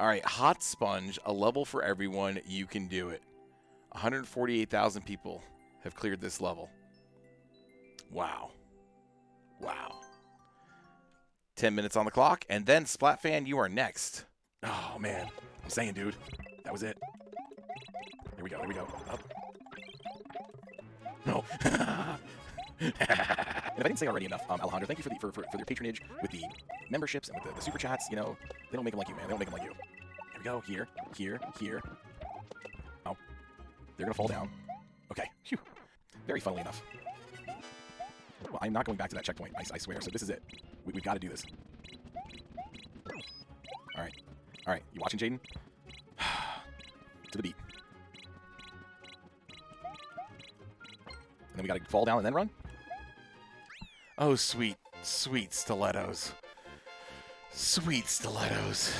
All right, Hot Sponge, a level for everyone. You can do it. 148,000 people have cleared this level. Wow. Wow. 10 minutes on the clock, and then Splatfan, you are next. Oh, man. I'm saying, dude. That was it. Here we go, here we go. Up. No. and if I didn't say already enough, um, Alejandro, thank you for, the, for, for, for patronage with the memberships and with the, the super chats. You know, they don't make them like you, man. They don't make them like you. We go. Here, here, here. Oh. They're to fall down. Okay. Phew. Very funnily enough. Well, I'm not going back to that checkpoint, I, I swear. So this is it. We, we've got to do this. All right. All right. You watching, Jaden? to the beat. And then we got to fall down and then run? Oh, sweet, sweet stilettos. Sweet stilettos.